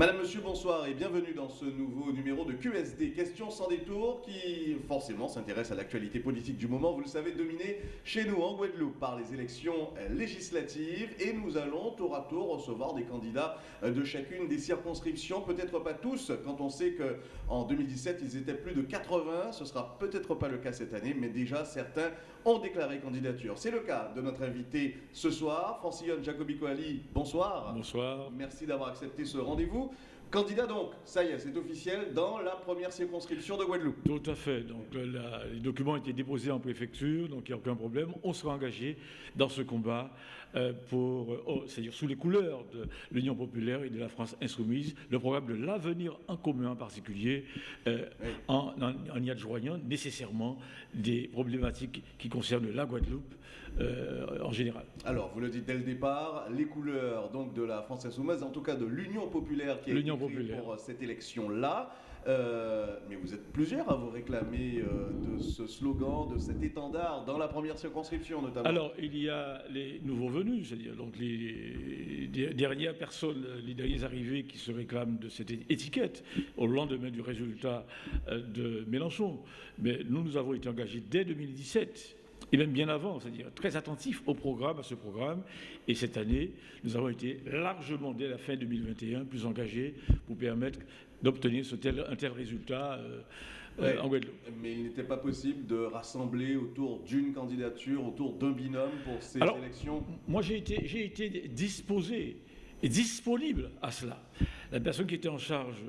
Madame, Monsieur, bonsoir et bienvenue dans ce nouveau numéro de QSD, questions sans détour, qui forcément s'intéresse à l'actualité politique du moment, vous le savez, dominée chez nous en Guadeloupe par les élections législatives et nous allons tour à tour recevoir des candidats de chacune des circonscriptions, peut-être pas tous, quand on sait qu'en 2017 ils étaient plus de 80, ce sera peut-être pas le cas cette année, mais déjà certains ont déclaré candidature. C'est le cas de notre invité ce soir, Francillon Jacobi Ali, bonsoir. Bonsoir. Merci d'avoir accepté ce rendez-vous. Candidat donc, ça y est, c'est officiel, dans la première circonscription de Guadeloupe. Tout à fait. Donc les documents ont été déposés en préfecture, donc il n'y a aucun problème. On sera engagé dans ce combat euh, pour, euh, oh, c'est-à-dire sous les couleurs de l'Union populaire et de la France insoumise, le programme de l'avenir en commun en particulier, euh, en, y adjoignant nécessairement des problématiques qui concernent la Guadeloupe en général. Alors, vous le dites dès le départ, les couleurs donc de la France insoumise, en tout cas de l'Union populaire qui est pour cette élection-là. Euh, mais vous êtes plusieurs à vous réclamer euh, de ce slogan, de cet étendard dans la première circonscription notamment. Alors il y a les nouveaux venus, c'est-à-dire donc les dernières personnes, les derniers arrivés qui se réclament de cette étiquette au lendemain du résultat euh, de Mélenchon. Mais nous, nous avons été engagés dès 2017 et même bien avant, c'est-à-dire très attentifs au programme, à ce programme. Et cette année, nous avons été largement, dès la fin 2021, plus engagés pour permettre d'obtenir tel, un tel résultat euh, en Guadeloupe. Mais il n'était pas possible de rassembler autour d'une candidature, autour d'un binôme pour ces élections? Moi, j'ai été, été disposé et disponible à cela. La personne qui était en charge,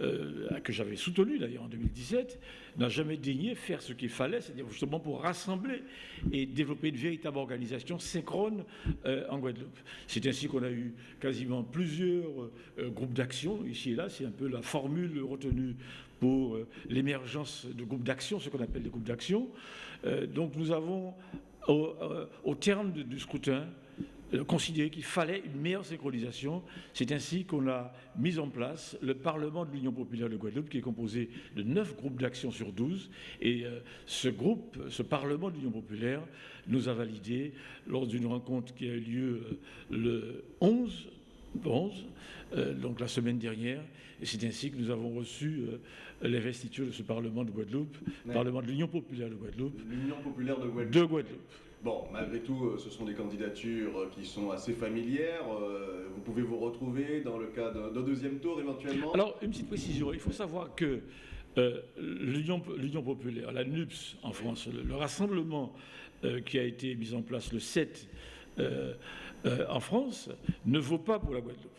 euh, que j'avais soutenue d'ailleurs en 2017, n'a jamais daigné faire ce qu'il fallait, c'est-à-dire justement pour rassembler et développer une véritable organisation synchrone euh, en Guadeloupe. C'est ainsi qu'on a eu quasiment plusieurs euh, groupes d'action ici et là. C'est un peu la formule retenue pour l'émergence de groupes d'action, ce qu'on appelle des groupes d'action. donc nous avons, au, terme du scrutin, considéré qu'il fallait une meilleure synchronisation. C'est ainsi qu'on a mis en place le Parlement de l'Union populaire de Guadeloupe, qui est composé de 9 groupes d'action sur 12. Et euh, ce groupe, ce Parlement de l'Union populaire, nous a validé lors d'une rencontre qui a eu lieu euh, le 11 11, donc la semaine dernière, et c'est ainsi que nous avons reçu l'investiture de ce Parlement de Guadeloupe, Parlement de l'Union populaire de Guadeloupe. L'Union populaire de Guadeloupe. De Guadeloupe. Bon, malgré tout, euh, ce sont des candidatures euh, qui sont assez familières. Euh, vous pouvez vous retrouver dans le cas d'un deuxième tour éventuellement? Alors, une petite précision. Il faut savoir que l'Union populaire, la NUPS en France, le, rassemblement qui a été mis en place le 7 en France, ne vaut pas pour la Guadeloupe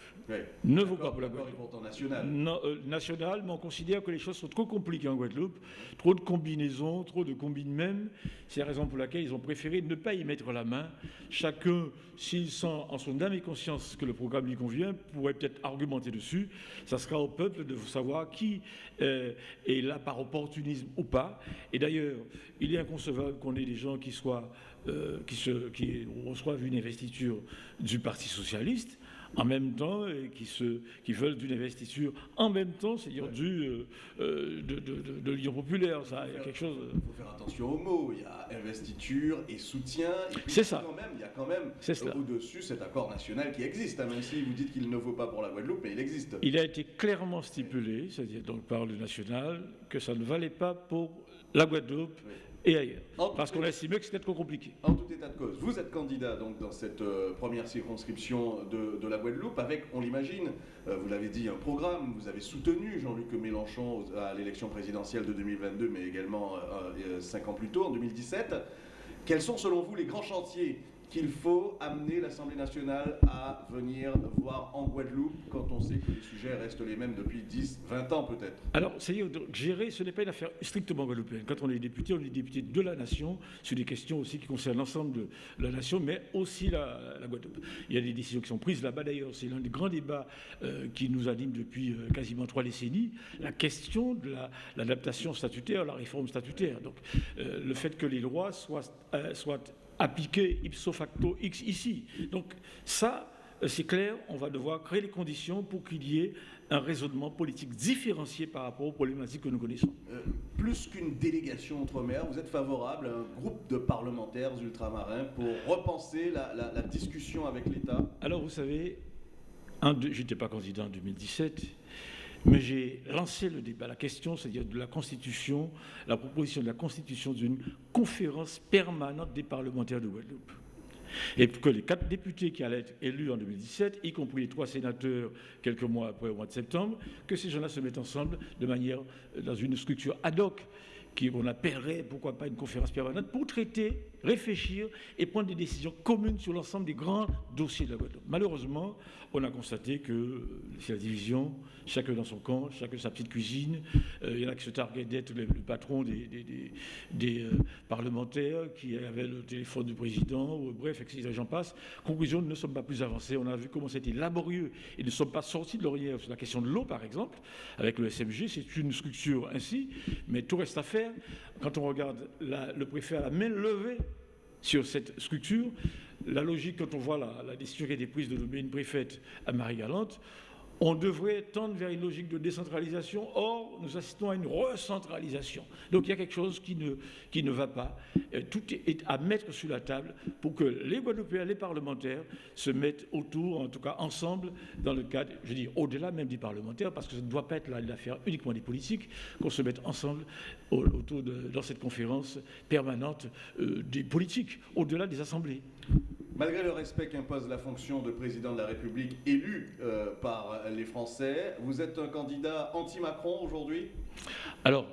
ne vaut pas pour la Guadeloupe. national. Euh, national, mais on considère que les choses sont trop compliquées en Guadeloupe, trop de combinaisons, trop de combines même. C'est la raison pour laquelle ils ont préféré ne pas y mettre la main. Chacun, s'il sent en son âme et conscience que le programme lui convient, pourrait peut-être argumenter dessus. Ça sera au peuple de savoir qui euh, est là par opportunisme ou pas. Et d'ailleurs, il est inconcevable qu'on ait des gens qui soient euh, qui, se, qui reçoivent une investiture du Parti socialiste en même temps et qui, se, qui veulent d'une investiture en même temps, c'est-à-dire du euh, euh, de, de, l'Union populaire. Ça, il y a quelque chose. Il faut faire attention aux mots. Il y a investiture et soutien. C'est ça. Quand même, il y a quand même au-dessus cet accord national qui existe, hein, même si vous dites qu'il ne vaut pas pour la Guadeloupe, mais il existe. Il a été clairement stipulé, c'est-à-dire donc par le national, que ça ne valait pas pour la Guadeloupe et ailleurs. Parce qu'on a estimé que c'était trop compliqué. En tout état de cause, vous êtes candidat donc dans cette euh, première circonscription de, la Guadeloupe avec, on l'imagine, euh, vous l'avez dit, un programme. Vous avez soutenu Jean-Luc Mélenchon à l'élection présidentielle de 2022, mais également euh, cinq ans plus tôt, en 2017. Quels sont selon vous les grands chantiers qu'il faut amener l'Assemblée nationale à venir voir en Guadeloupe quand on sait que les sujets restent les mêmes depuis 10, 20 ans peut-être Alors, gérer, ce n'est pas une affaire strictement guadeloupéenne. Quand on est député, on est député de la nation sur des questions aussi qui concernent l'ensemble de la nation, mais aussi la, Guadeloupe. Il y a des décisions qui sont prises là-bas d'ailleurs. C'est l'un des grands débats euh, qui nous anime depuis euh, quasiment trois décennies, la question de l'adaptation statutaire, la réforme statutaire. Donc, euh, le fait que les lois soient appliqué ipso facto X ici. Donc ça, euh, c'est clair, on va devoir créer les conditions pour qu'il y ait un raisonnement politique différencié par rapport aux problématiques que nous connaissons. Euh, plus qu'une délégation entre maires, vous êtes favorable à un groupe de parlementaires ultramarins pour repenser la, discussion avec l'État? Alors vous savez, je n'étais pas candidat en 2017, mais j'ai lancé le débat, la question, c'est-à-dire de la Constitution, la proposition de la Constitution d'une conférence permanente des parlementaires de Guadeloupe. Et que les quatre députés qui allaient être élus en 2017, y compris les trois sénateurs quelques mois après, au mois de septembre, que ces gens-là se mettent ensemble de manière, dans une structure ad hoc qu'on appellerait, pourquoi pas, une conférence permanente pour traiter, réfléchir et prendre des décisions communes sur l'ensemble des grands dossiers de la Guadeloupe. Malheureusement, on a constaté que c'est la division, chacun dans son camp, chacun sa petite cuisine. Euh, il y en a qui se targuaient d'être le, patron des, euh, parlementaires, qui avaient le téléphone du président, bref, etc. J'en passe. Conclusion, nous ne sommes pas plus avancés. On a vu comment c'était laborieux et ne sommes pas sortis de l'orière sur la question de l'eau, par exemple, avec le SMG. C'est une structure ainsi, mais tout reste à faire. Quand on regarde le préfet à la main levée sur cette structure, la logique, quand on voit la, décision qui a été prise de nommer une préfète à Marie-Galante, on devrait tendre vers une logique de décentralisation. Or, nous assistons à une recentralisation. Donc il y a quelque chose qui ne, va pas. Euh, tout est à mettre sur la table pour que les Guadeloupéens, les parlementaires se mettent autour, en tout cas ensemble, dans le cadre, je dis au-delà même des parlementaires, parce que ça ne doit pas être l'affaire uniquement des politiques, qu'on se mette ensemble autour de, dans cette conférence permanente euh, des politiques, au-delà des assemblées. Malgré le respect qu'impose la fonction de président de la République élu euh, par les Français, vous êtes un candidat anti-Macron aujourd'hui? Alors,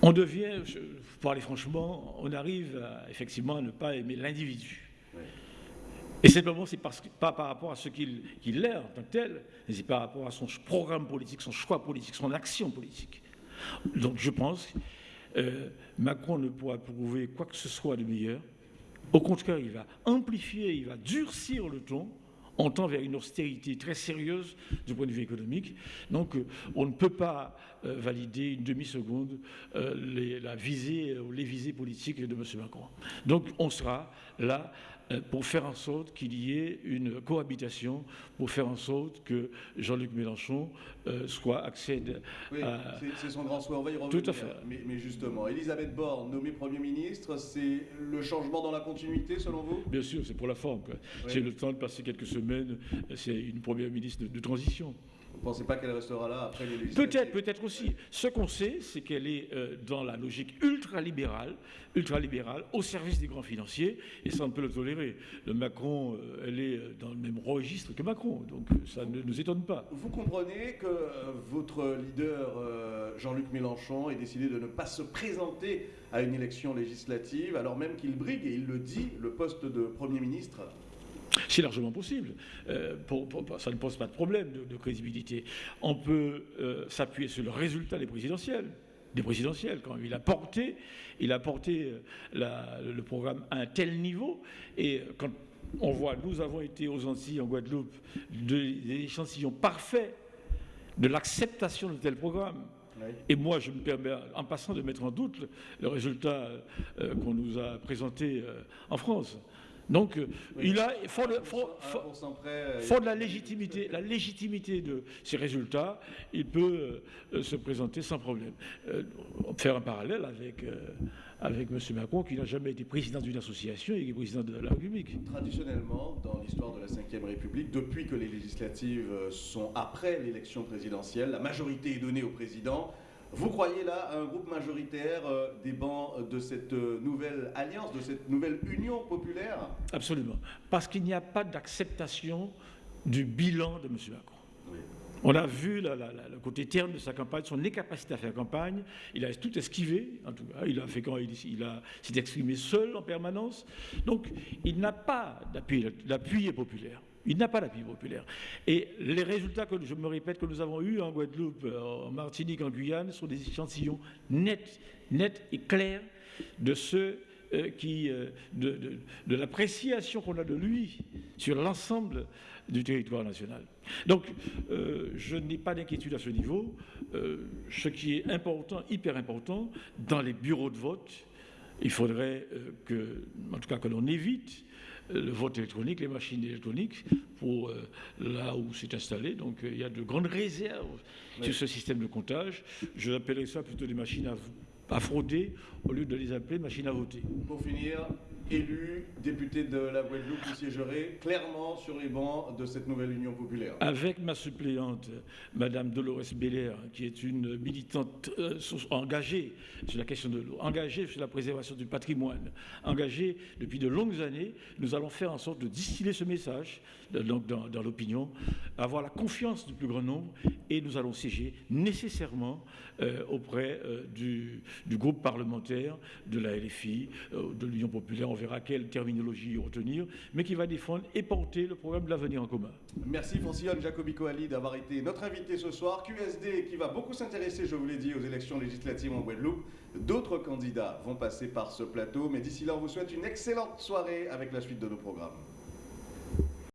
on devient, pour parler franchement, on arrive effectivement à ne pas aimer l'individu. Et simplement, c'est pas par rapport à ce qu'il est en tant que tel, mais c'est par rapport à son programme politique, son choix politique, son action politique. Donc je pense que euh, Macron ne pourra prouver quoi que ce soit de meilleur au contraire, il va amplifier, il va durcir le ton on tend vers une austérité très sérieuse du point de vue économique. Donc, euh, on ne peut pas euh, valider une demi-seconde euh, la visée ou les visées politiques de M. Macron. Donc, on sera là pour faire en sorte qu'il y ait une cohabitation, pour faire en sorte que Jean-Luc Mélenchon euh, soit accède oui, C'est son grand souhait, on va y revenir. Tout à fait. Mais, justement, Elisabeth Borne, nommée Premier ministre, c'est le changement dans la continuité selon vous? Bien sûr, c'est pour la forme. C'est le temps de passer quelques semaines, c'est une Première ministre de transition. Vous ne pensez pas qu'elle restera là après les législatives Peut-être, peut-être aussi. Ce qu'on sait, c'est qu'elle est euh, dans la logique ultralibérale, ultralibérale, au service des grands financiers, et ça on peut le tolérer. Le Macron, euh, elle est euh, dans le même registre que Macron, donc ça ne nous étonne pas. Vous comprenez que votre leader, Jean-Luc Mélenchon, ait décidé de ne pas se présenter à une élection législative, alors même qu'il brigue, et il le dit, le poste de Premier ministre c'est largement possible. Euh, ça ne pose pas de problème de, crédibilité. On peut euh, s'appuyer sur le résultat des présidentielles. Des présidentielles, quand il a porté, il a porté euh, le programme à un tel niveau. Et quand on voit, nous avons été aux Antilles, en Guadeloupe, des échantillons parfaits de l'acceptation de tel programme. Et moi, je me permets, en passant, de mettre en doute le, résultat qu'on nous a présenté en France. Donc, euh, il a, faut, de, de la légitimité, la légitimité de ces résultats, il peut euh, se présenter sans problème. Euh, faire un parallèle avec, avec M. Macron, qui n'a jamais été président d'une association et qui est président de la République. Traditionnellement, dans l'histoire de la Ve République, depuis que les législatives sont après l'élection présidentielle, la majorité est donnée au président vous croyez là à un groupe majoritaire euh, des bancs de cette euh, nouvelle alliance, de cette nouvelle union populaire? Absolument. Parce qu'il n'y a pas d'acceptation du bilan de M. Macron. On a vu le côté terme de sa campagne, son incapacité à faire campagne. Il a tout esquivé, en tout cas. Il a fait quand il, il s'est exprimé seul en permanence. Donc, il n'a pas d'appui. L'appui est populaire. Il n'a pas l'appui populaire. Et les résultats que je me répète que nous avons eus en Guadeloupe, euh, en Martinique, en Guyane, sont des échantillons nets, nets et clairs de ceux euh, qui, euh, de, l'appréciation qu'on a de lui sur l'ensemble du territoire national. Donc, je n'ai pas d'inquiétude à ce niveau. ce qui est important, hyper important, dans les bureaux de vote, il faudrait que, en tout cas, que l'on évite le vote électronique, les machines électroniques, pour euh, là où c'est installé. Donc euh, il y a de grandes réserves sur ce système de comptage. Je appellerais ça plutôt des machines à, à frauder au lieu de les appeler machines à voter. Pour finir, élu député de la Guadeloupe, vous siégerez clairement sur les bancs de cette nouvelle Union populaire. Avec ma suppléante, Madame Dolores Belair, qui est une militante euh, engagée sur la question de l'eau, engagée sur la préservation du patrimoine, engagée depuis de longues années, nous allons faire en sorte de distiller ce message donc dans, l'opinion, avoir la confiance du plus grand nombre et nous allons siéger nécessairement euh, auprès euh, du, groupe parlementaire de la LFI, euh, de l'Union populaire, on verra quelle terminologie retenir, mais qui va défendre et porter le programme de l'avenir en commun. Merci Francillon Jacobico Ali d'avoir été notre invité ce soir. QSD qui va beaucoup s'intéresser, je vous l'ai dit, aux élections législatives en Guadeloupe. D'autres candidats vont passer par ce plateau, mais d'ici là, on vous souhaite une excellente soirée avec la suite de nos programmes.